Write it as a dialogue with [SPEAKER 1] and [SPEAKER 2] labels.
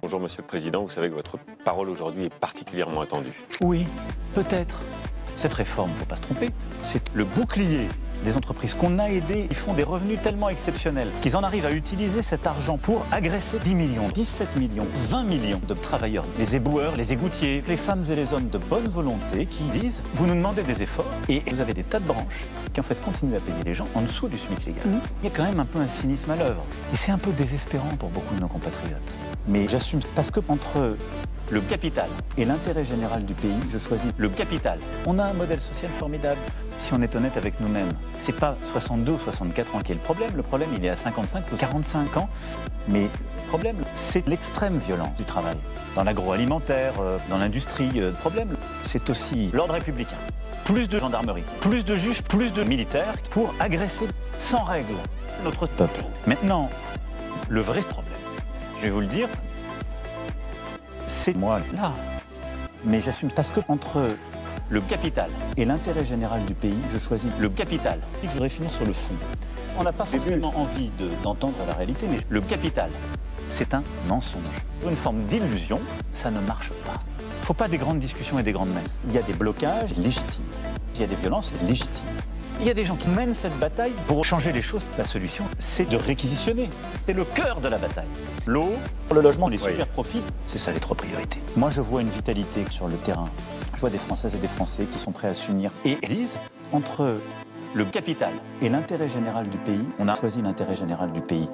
[SPEAKER 1] Bonjour Monsieur le Président, vous savez que votre parole aujourd'hui est particulièrement attendue.
[SPEAKER 2] Oui, peut-être. Cette réforme, il ne faut pas se tromper, c'est le bouclier des entreprises qu'on a aidées. Ils font des revenus tellement exceptionnels qu'ils en arrivent à utiliser cet argent pour agresser 10 millions, 17 millions, 20 millions de travailleurs, les éboueurs, les égoutiers, les femmes et les hommes de bonne volonté qui disent « vous nous demandez des efforts et vous avez des tas de branches qui en fait continuent à payer les gens en dessous du SMIC légal Il y a quand même un peu un cynisme à l'œuvre et c'est un peu désespérant pour beaucoup de nos compatriotes. Mais j'assume parce que entre le capital et l'intérêt général du pays, je choisis le capital. On a un modèle social formidable. Si on est honnête avec nous-mêmes, c'est pas 62 ou 64 ans qui est le problème. Le problème, il est à 55 ou 45 ans. Mais le problème, c'est l'extrême violence du travail. Dans l'agroalimentaire, euh, dans l'industrie, euh, le problème, c'est aussi l'ordre républicain. Plus de gendarmerie, plus de juges, plus de militaires pour agresser sans règle notre peuple. Maintenant, le vrai problème, je vais vous le dire, c'est moi là. Mais j'assume parce que entre le capital et l'intérêt général du pays, je choisis le capital. Et je voudrais finir sur le fond. On n'a pas forcément envie d'entendre la réalité, mais le capital, c'est un mensonge. Une forme d'illusion, ça ne marche pas. Il ne faut pas des grandes discussions et des grandes messes. Il y a des blocages légitimes. Il y a des violences légitimes. Il y a des gens qui mènent cette bataille pour changer les choses. La solution, c'est de réquisitionner. C'est le cœur de la bataille. L'eau, le logement, les super profits, c'est ça les trois priorités. Moi, je vois une vitalité sur le terrain. Je vois des Françaises et des Français qui sont prêts à s'unir et disent, entre le capital et l'intérêt général du pays, on a choisi l'intérêt général du pays.